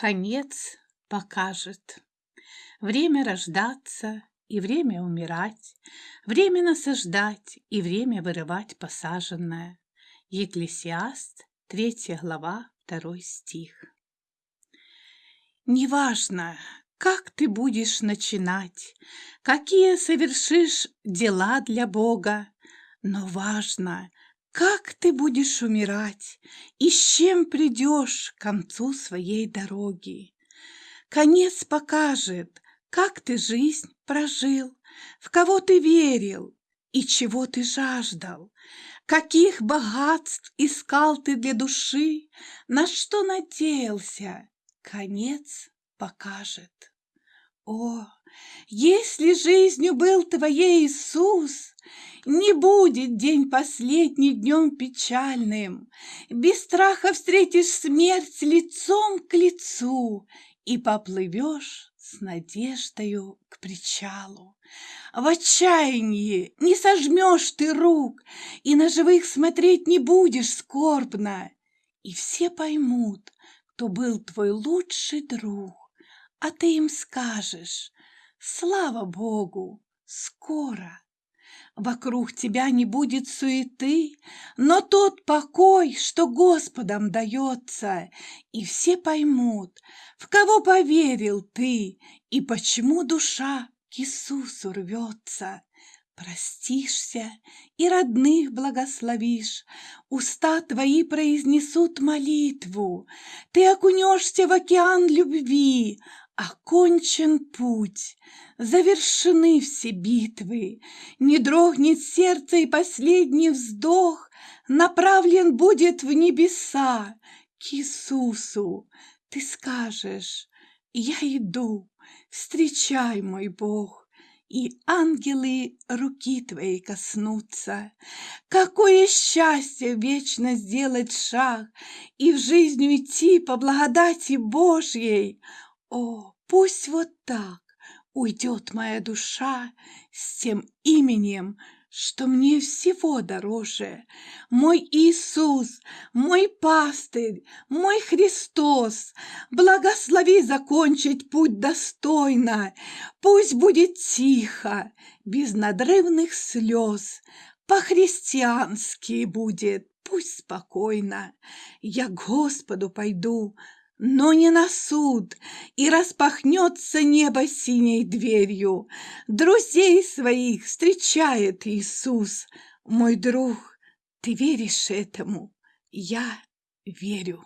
конец покажет. Время рождаться и время умирать, время насаждать и время вырывать посаженное. Екклесиаст, 3 глава, 2 стих. Неважно, как ты будешь начинать, какие совершишь дела для Бога, но важно, как ты будешь умирать и с чем придешь к концу своей дороги. Конец покажет, как ты жизнь прожил, в кого ты верил и чего ты жаждал, каких богатств искал ты для души, на что надеялся, конец покажет. О, если жизнью был твоей Иисус, Не будет день последний днем печальным, Без страха встретишь смерть лицом к лицу И поплывешь с надеждою к причалу. В отчаянии не сожмешь ты рук, И на живых смотреть не будешь скорбно, И все поймут, кто был твой лучший друг, А ты им скажешь, слава Богу, скоро. Вокруг тебя не будет суеты, но тот покой, что Господом дается, и все поймут, в кого поверил ты и почему душа к Иисусу рвется. Простишься и родных благословишь, Уста твои произнесут молитву, Ты окунешься в океан любви, Окончен путь, завершены все битвы, Не дрогнет сердце и последний вздох Направлен будет в небеса к Иисусу. Ты скажешь, я иду, встречай, мой Бог, И ангелы руки твоей коснутся. Какое счастье вечно сделать шаг И в жизнь уйти по благодати Божьей! О, пусть вот так уйдет моя душа с тем именем, что мне всего дороже. Мой Иисус, мой пастырь, мой Христос, благослови закончить путь достойно. Пусть будет тихо, без надрывных слез, по-христиански будет, пусть спокойно. Я к Господу пойду, но не на суд, и распахнется небо синей дверью. Друзей своих встречает Иисус. Мой друг, ты веришь этому? Я верю.